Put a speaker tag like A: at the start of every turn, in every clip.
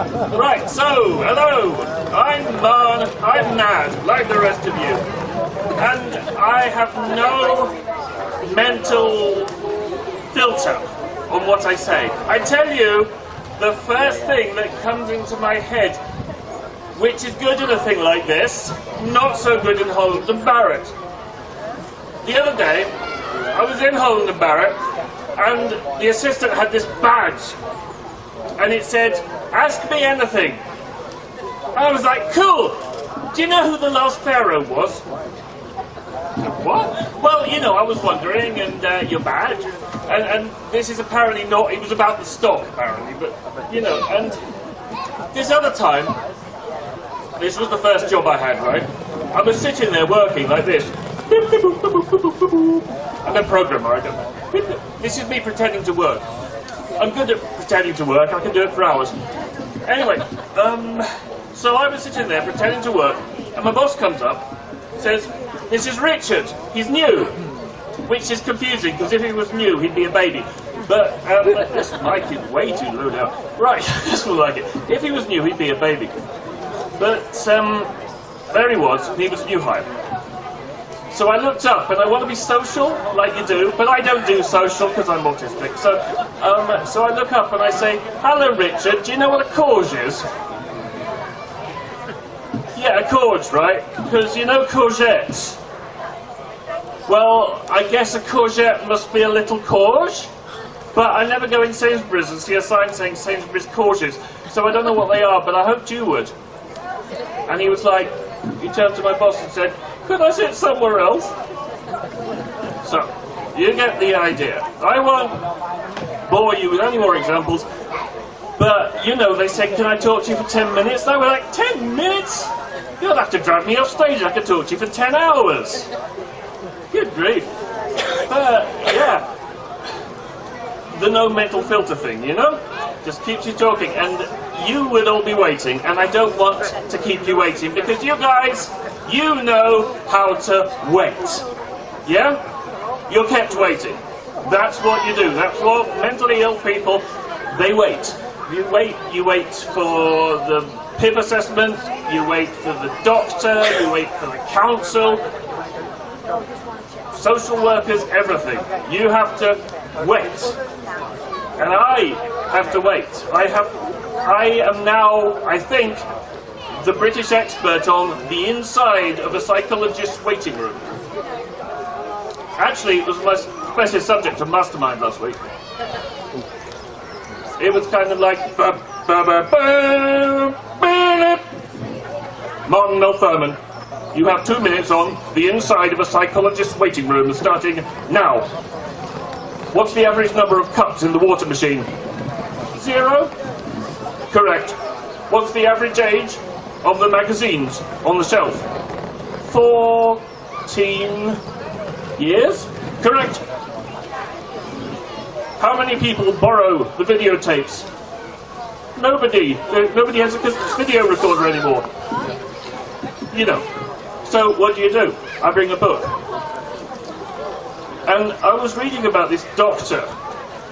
A: Right, so, hello. I'm Man, I'm Nad, like the rest of you. And I have no mental filter on what I say. I tell you the first thing that comes into my head, which is good in a thing like this, not so good in Holland and Barrett. The other day, I was in Holland and Barrett, and the assistant had this badge, and it said, ask me anything. I was like, cool, do you know who the last pharaoh was? What? Well, you know, I was wondering, and uh, your badge, and, and this is apparently not, it was about the stock, apparently, but, you know, and this other time, this was the first job I had, right? I was sitting there working like this. I'm a programmer, I don't know. This is me pretending to work. I'm good at pretending to work, I can do it for hours. Anyway, um, so I was sitting there pretending to work, and my boss comes up, says, this is Richard, he's new. Which is confusing, because if he was new, he'd be a baby. But um, this mic is way too low now. Right, this will like it. If he was new, he'd be a baby. But um, there he was, he was new hire. So I looked up, and I want to be social, like you do, but I don't do social because I'm autistic. So, um, so I look up and I say, "Hello, Richard. Do you know what a courge is?" Yeah, a courge, right? Because you know courgettes. Well, I guess a courgette must be a little courge, but I never go in Sainsbury's and see a sign saying Sainsbury's courges, so I don't know what they are, but I hoped you would. And he was like, he turned to my boss and said, could I sit somewhere else? So, you get the idea. I won't bore you with any more examples, but, you know, they said, can I talk to you for 10 minutes? And I was like, 10 minutes? You'll have to drag me off stage. I could talk to you for 10 hours. Good grief. But, yeah. The no mental filter thing, you know? Just keeps you talking. And you would all be waiting, and I don't want to keep you waiting, because you guys you know how to wait. Yeah? You're kept waiting. That's what you do. That's what mentally ill people, they wait. You wait, you wait for the PIP assessment, you wait for the doctor, you wait for the council, social workers, everything. You have to wait. And I have to wait. I have, I am now, I think, the British expert on the inside of a psychologist's waiting room. Actually, it was my special subject of Mastermind last week. It was kind of like... Martin Mel Furman, you have two minutes on the inside of a psychologist's waiting room starting now. What's the average number of cups in the water machine? Zero? Correct. What's the average age of the magazines on the shelf. 14 years? Correct. How many people borrow the videotapes? Nobody. Nobody has a video recorder anymore. You know. So what do you do? I bring a book. And I was reading about this doctor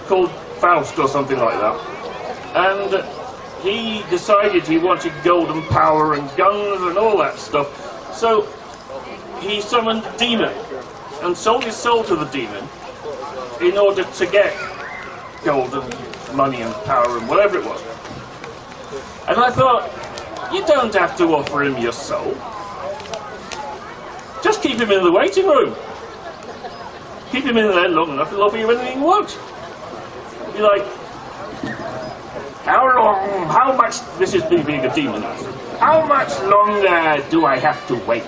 A: called Faust or something like that. And he decided he wanted golden power and guns and all that stuff. So he summoned a demon and sold his soul to the demon in order to get gold and money and power and whatever it was. And I thought, you don't have to offer him your soul. Just keep him in the waiting room. Keep him in there long enough, he'll offer you anything you want. Be like, how long, how much, this is me being a demon, how much longer do I have to wait?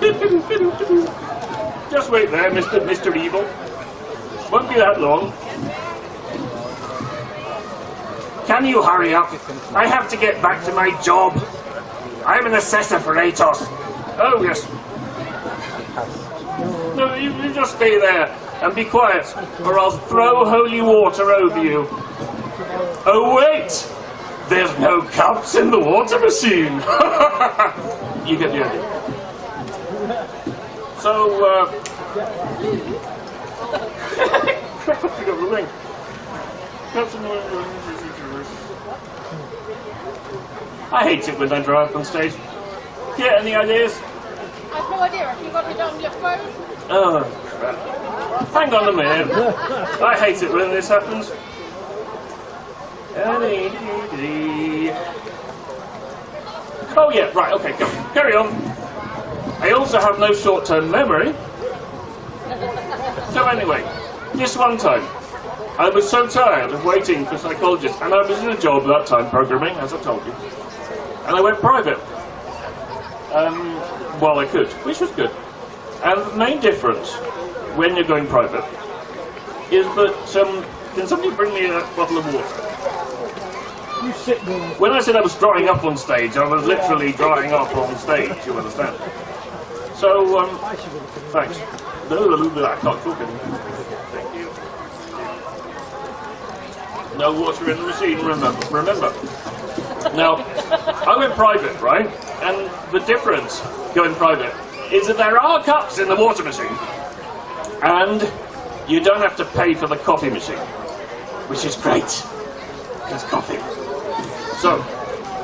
A: Just wait there, Mr. Mr. Evil. Won't be that long. Can you hurry up? I have to get back to my job. I'm an assessor for Atos. Oh, yes. No, you, you just stay there and be quiet, or I'll throw holy water over you. Oh wait! There's no cups in the water machine! you get the idea. So, uh... I the link. I hate it when I drive up on stage. Yeah, any ideas?
B: I've no idea. Have you got it on your phone?
A: Oh, crap. Hang on a minute. I hate it when this happens. Oh yeah, right, okay, go. Carry on. I also have no short-term memory. So anyway, this one time, I was so tired of waiting for psychologists, and I was in a job at that time, programming, as I told you, and I went private. Um, while I could, which was good. And the main difference when you're going private is that, um, can somebody bring me a bottle of water?
C: You sit there.
A: When I said I was drying up on stage, I was literally drying up on stage, you understand? So, um,
C: I should have
A: thanks. I can't talk anymore. Thank you. No water in the machine, remember. remember. Now, I went private, right? And the difference going private is that there are cups in the water machine, and you don't have to pay for the coffee machine, which is great, because coffee. So,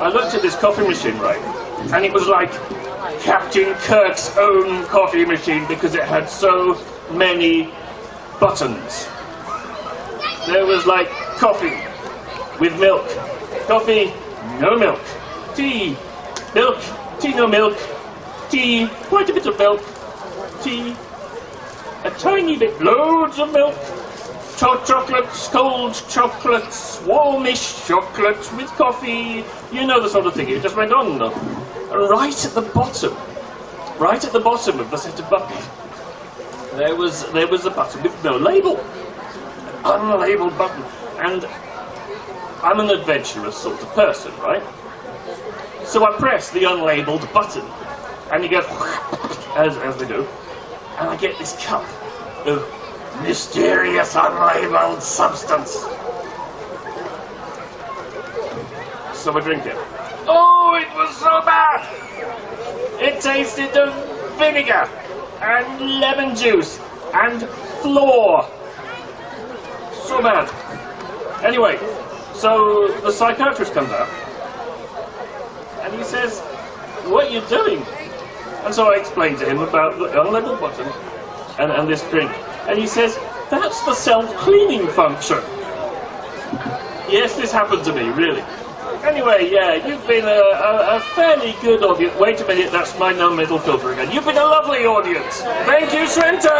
A: I looked at this coffee machine, right, and it was like Captain Kirk's own coffee machine because it had so many buttons. There was like coffee with milk, coffee, no milk, tea, milk, tea, no milk, tea, quite a bit of milk, tea, a tiny bit, loads of milk, hot chocolates, cold chocolates, warmish chocolates with coffee, you know the sort of thing, it just went on and right at the bottom, right at the bottom of the set of buttons, there was, there was a button with no label. An unlabeled button. And I'm an adventurous sort of person, right? So I press the unlabeled button, and you go, as, as they do, and I get this cup of mysterious unlabeled substance. So I drink it. Oh, it was so bad! It tasted of vinegar, and lemon juice, and floor. So bad. Anyway, so the psychiatrist comes out, and he says, what are you doing? And so I explained to him about the unlabeled button and, and this drink. And he says, that's the self-cleaning function. Yes, this happened to me, really. Anyway, yeah, you've been a, a, a fairly good audience. Wait a minute, that's my non-metal filter again. You've been a lovely audience. Thank you, Swinton!